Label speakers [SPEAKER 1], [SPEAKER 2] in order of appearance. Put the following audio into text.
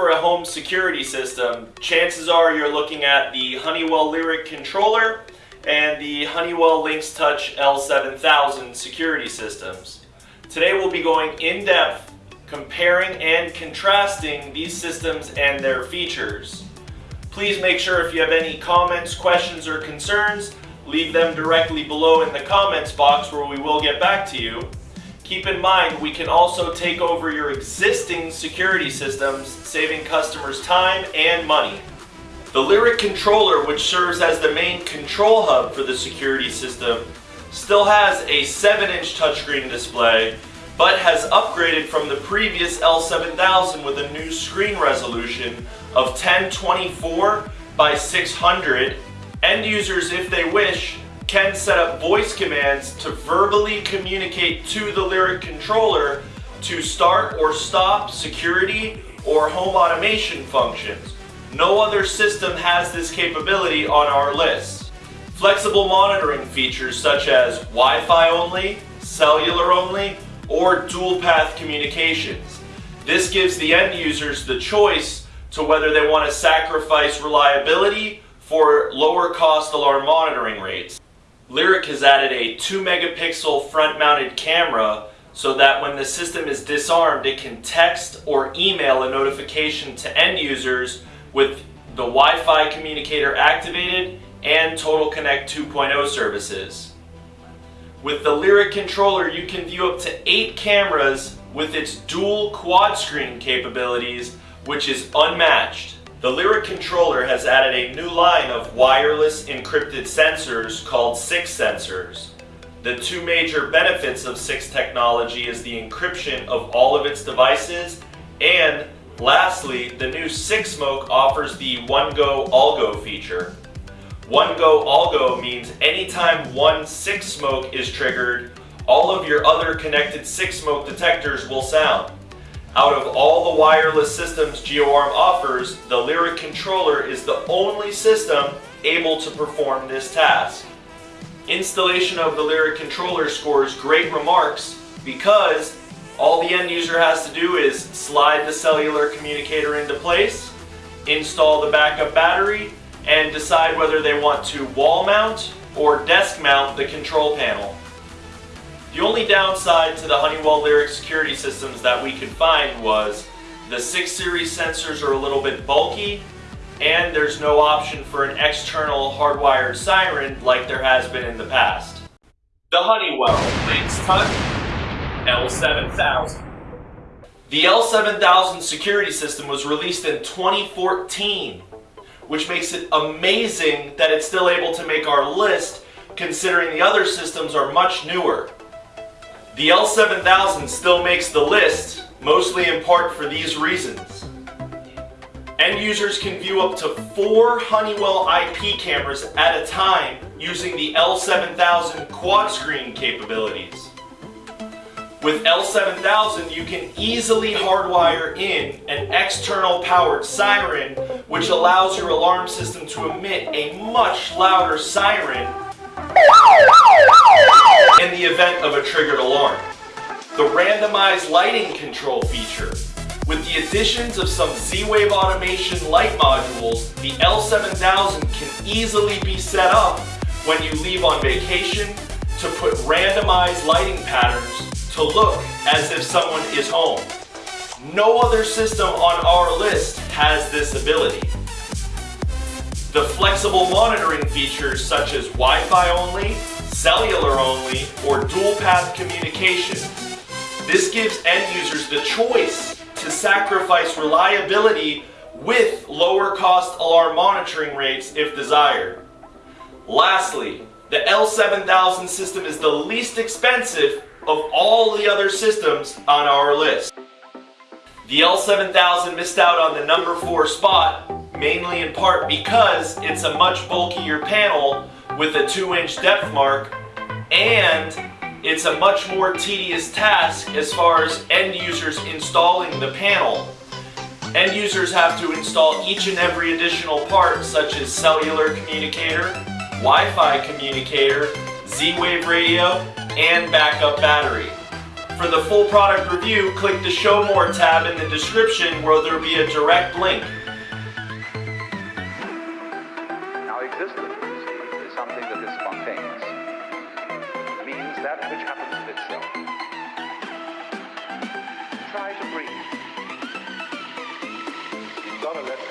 [SPEAKER 1] for a home security system, chances are you're looking at the Honeywell Lyric controller and the Honeywell Lynx Touch L7000 security systems. Today we'll be going in depth comparing and contrasting these systems and their features. Please make sure if you have any comments, questions, or concerns, leave them directly below in the comments box where we will get back to you. Keep in mind, we can also take over your existing security systems, saving customers time and money. The Lyric controller, which serves as the main control hub for the security system, still has a 7-inch touchscreen display, but has upgraded from the previous L7000 with a new screen resolution of 1024 by 600. End users, if they wish, can set up voice commands to verbally communicate to the Lyric controller to start or stop security or home automation functions. No other system has this capability on our list. Flexible monitoring features such as Wi-Fi only, cellular only, or dual path communications. This gives the end users the choice to whether they want to sacrifice reliability for lower cost alarm monitoring rates. Lyric has added a 2 megapixel front mounted camera so that when the system is disarmed it can text or email a notification to end users with the Wi-Fi communicator activated and Total Connect 2.0 services. With the Lyric controller you can view up to 8 cameras with its dual quad screen capabilities which is unmatched. The Lyric controller has added a new line of wireless encrypted sensors called SIX sensors. The two major benefits of SIX technology is the encryption of all of its devices and lastly, the new SIX Smoke offers the One Go All Go feature. One Go All Go means anytime one SIX Smoke is triggered, all of your other connected SIX Smoke detectors will sound. Out of all the wireless systems GeoArm offers, the Lyric controller is the only system able to perform this task. Installation of the Lyric controller scores great remarks because all the end user has to do is slide the cellular communicator into place, install the backup battery, and decide whether they want to wall mount or desk mount the control panel. The only downside to the Honeywell Lyric security systems that we could find was the 6 series sensors are a little bit bulky and there's no option for an external hardwired siren like there has been in the past. The Honeywell Lynx Touch L7000 The L7000 security system was released in 2014 which makes it amazing that it's still able to make our list considering the other systems are much newer. The L7000 still makes the list, mostly in part for these reasons. End users can view up to four Honeywell IP cameras at a time using the L7000 quad screen capabilities. With L7000 you can easily hardwire in an external powered siren which allows your alarm system to emit a much louder siren in the event of a triggered alarm. The randomized lighting control feature. With the additions of some Z-Wave automation light modules, the L7000 can easily be set up when you leave on vacation to put randomized lighting patterns to look as if someone is home. No other system on our list has this ability. The flexible monitoring features such as Wi-Fi only, cellular only, or dual path communication. This gives end users the choice to sacrifice reliability with lower cost alarm monitoring rates if desired. Lastly, the L7000 system is the least expensive of all the other systems on our list. The L7000 missed out on the number 4 spot mainly in part because it's a much bulkier panel with a 2 inch depth mark and it's a much more tedious task as far as end users installing the panel. End users have to install each and every additional part such as cellular communicator, Wi-Fi communicator, Z-Wave radio, and backup battery. For the full product review, click the Show More tab in the description where there will be a direct link.
[SPEAKER 2] Now existence is something that is spontaneous that which happens of itself. Try to breathe. You've got to let